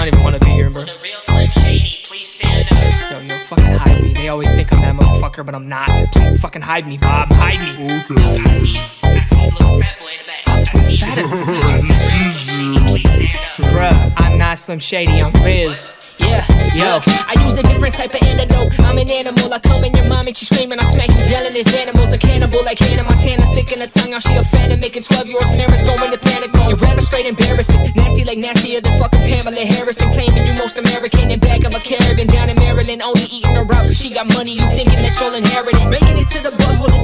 I don't even want to be here, bro. The real Slim Shady, please stand up. Yo, yo, fucking hide me. They always think I'm that motherfucker, but I'm not. Please fucking hide me, Bob. Hide me. I see you. I see you, little fat boy in the back. I see you. Fat The real Slim Shady, please stand up. Bruh, I'm not Slim Shady, I'm Riz. Yeah, Yo. I use a different type of antidote. I'm an animal, I come in your mom and she screaming, I smack you, yelling, there's animals, a cannibal like Hannah Montana, sticking her tongue out, she a fan and making 12 year olds parents go into panic mode. Your rapper straight embarrassing, nasty like nastier than fucking Pamela Harrison, claiming you most American in back of a caravan down in Maryland, only eating her out she got money, you thinking that you'll inherit it. Making it to the butthole,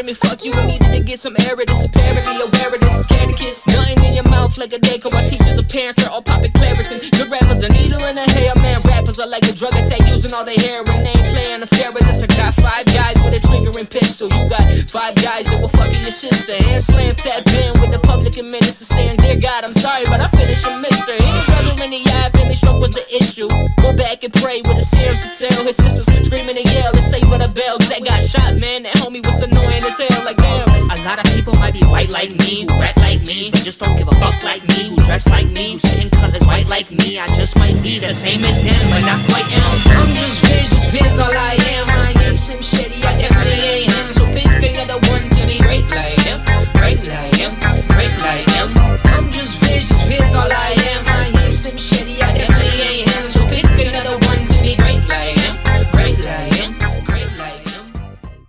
so screaming fuck you, I needed to get some air this, apparently aware of this, is scared of kids. Nothing in your mouth like a Daco, my teachers are parents, they're all popping Claritin. Good rappers, a needle in a hair, man, rappers are like a drug attack, using all their heroin, they ain't playing the fair with. I got five guys with a trigger and pistol, you got five guys that will fucking your sister. Hand slam tap in with the public and minister saying, Dear God, I'm sorry, but I finished a mister. Hit your brother in the eye, finish stroke was the issue. Go back and pray with a serum to sell. His sisters screaming and yell and say with a bell, that got shot, man. That homie was annoying as hell, like damn. A lot of people might be white like me, who rap like me, but just don't give a fuck like me, who dress like me, who skin color's white like me. I just might be the same as him, but not quite am.